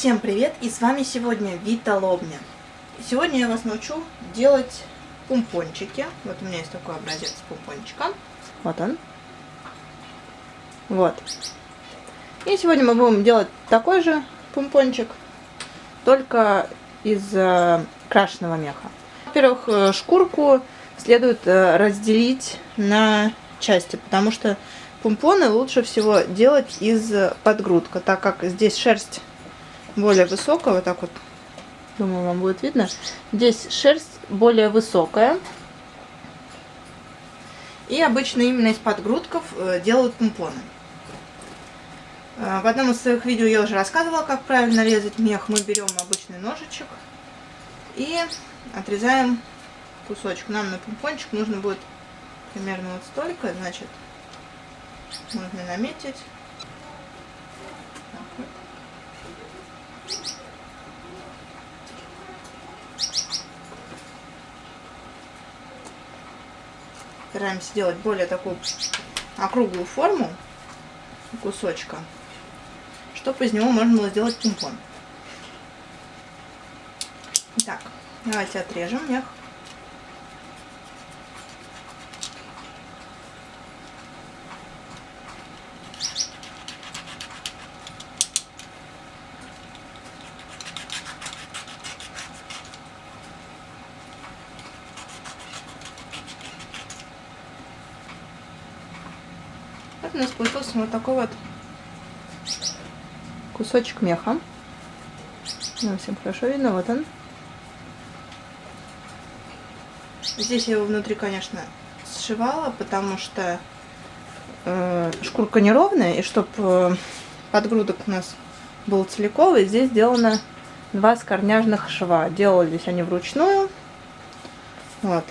Всем привет! И с вами сегодня Вита Лобня. Сегодня я вас научу делать пумпончики. Вот у меня есть такой образец пумпончика. Вот он. Вот. И сегодня мы будем делать такой же пумпончик, только из э, крашеного меха. Во-первых, э, шкурку следует э, разделить на части, потому что пумпоны лучше всего делать из подгрудка, так как здесь шерсть более высокая, вот так вот, думаю, вам будет видно. Здесь шерсть более высокая. И обычно именно из подгрудков э, делают помпоны. Э, в одном из своих видео я уже рассказывала, как правильно резать мех. Мы берем обычный ножичек и отрезаем кусочек. Нам на помпончик нужно будет примерно вот столько, значит, можно наметить. Стараемся сделать более такую округлую форму кусочка, чтобы из него можно было сделать пинг-понг. Так, давайте отрежем мех. Вот у нас получился вот такой вот кусочек меха. Не всем хорошо видно, вот он. Здесь я его внутри, конечно, сшивала, потому что э, шкурка неровная, и чтобы э, подгрудок у нас был целиковый, здесь сделано два скорняжных шва. Делались они вручную, вот,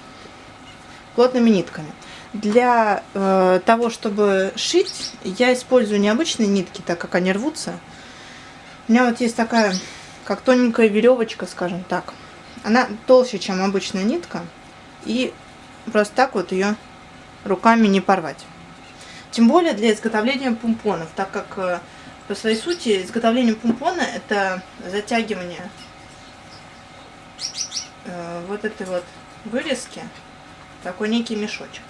плотными нитками. Для э, того, чтобы шить, я использую необычные нитки, так как они рвутся. У меня вот есть такая, как тоненькая веревочка, скажем так. Она толще, чем обычная нитка. И просто так вот ее руками не порвать. Тем более для изготовления пумпонов, так как э, по своей сути изготовление пумпона это затягивание э, вот этой вот вырезки, такой некий мешочек.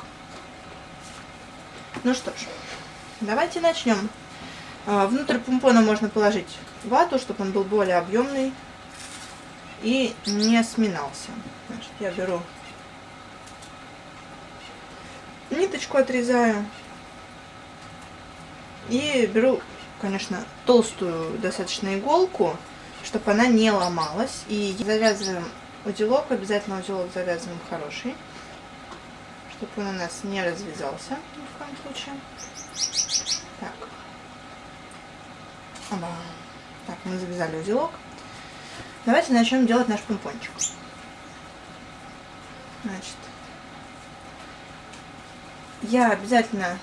Ну что ж, давайте начнем. А, внутрь помпона можно положить вату, чтобы он был более объемный и не сминался. Значит, я беру ниточку, отрезаю и беру, конечно, толстую достаточно иголку, чтобы она не ломалась. И завязываем узелок, обязательно узелок завязываем хороший чтобы он у нас не развязался ни в коем случае. Так. Оба. Так, мы завязали узелок. Давайте начнем делать наш помпончик. Значит, я обязательно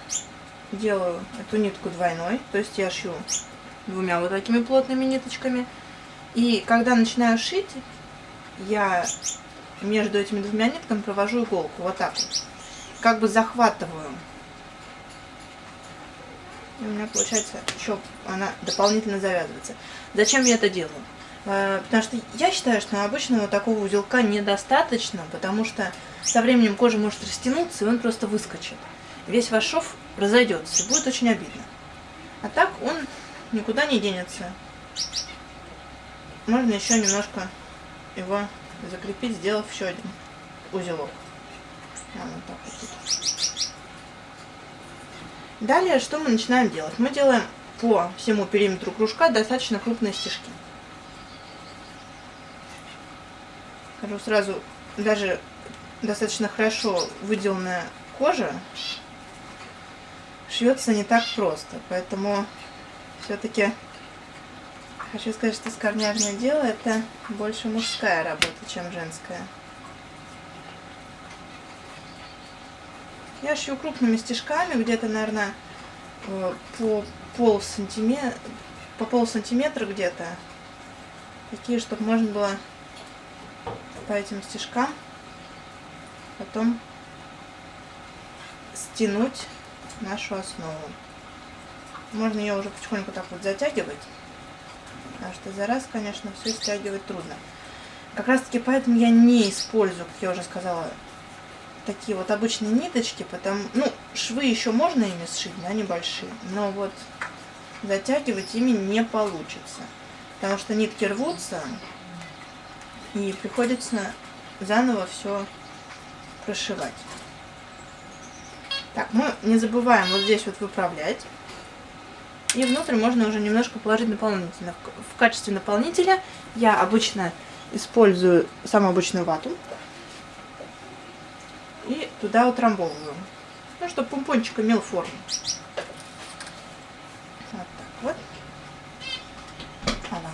делаю эту нитку двойной, то есть я шью двумя вот такими плотными ниточками. И когда начинаю шить, я между этими двумя нитками провожу иголку вот так вот как бы захватываю. И у меня получается еще она дополнительно завязывается. Зачем я это делаю? Э, потому что я считаю, что обычного такого узелка недостаточно, потому что со временем кожа может растянуться, и он просто выскочит. Весь ваш шов разойдется, и будет очень обидно. А так он никуда не денется. Можно еще немножко его закрепить, сделав еще один узелок. Вот так вот. Далее, что мы начинаем делать? Мы делаем по всему периметру кружка достаточно крупные стежки. Скажу сразу, даже достаточно хорошо выделанная кожа шьется не так просто. Поэтому все-таки хочу сказать, что скорняжное дело это больше мужская работа, чем женская. Я шью крупными стежками, где-то, наверное, э, по пол сантиметра, по пол сантиметра где-то. Такие, чтобы можно было по этим стежкам потом стянуть нашу основу. Можно ее уже потихоньку так вот затягивать. Потому что за раз, конечно, все стягивать трудно. Как раз таки поэтому я не использую, как я уже сказала, такие вот обычные ниточки, потому, ну, швы еще можно ими сшить, да, небольшие, но вот затягивать ими не получится, потому что нитки рвутся, и приходится заново все прошивать. Так, мы не забываем вот здесь вот выправлять. И внутрь можно уже немножко положить дополнительно. В качестве наполнителя я обычно использую самую обычную вату. Туда утрамбовываю. Ну, чтобы помпончик имел форму. Вот так вот. Ала.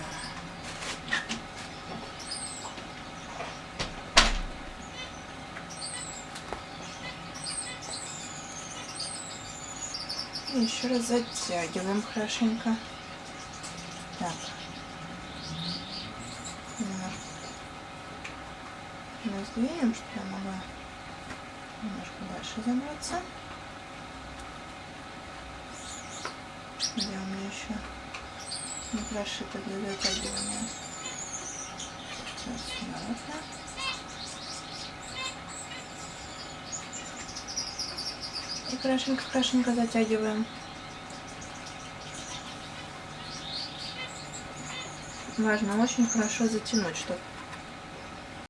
И еще раз затягиваем хорошенько. Так. Немножко раздвинем, чтобы я могла немножко дальше забраться. Где у меня еще не прошито для затягивания. Сейчас сюда. И хорошенько-хорошенько затягиваем. Важно очень хорошо затянуть, чтобы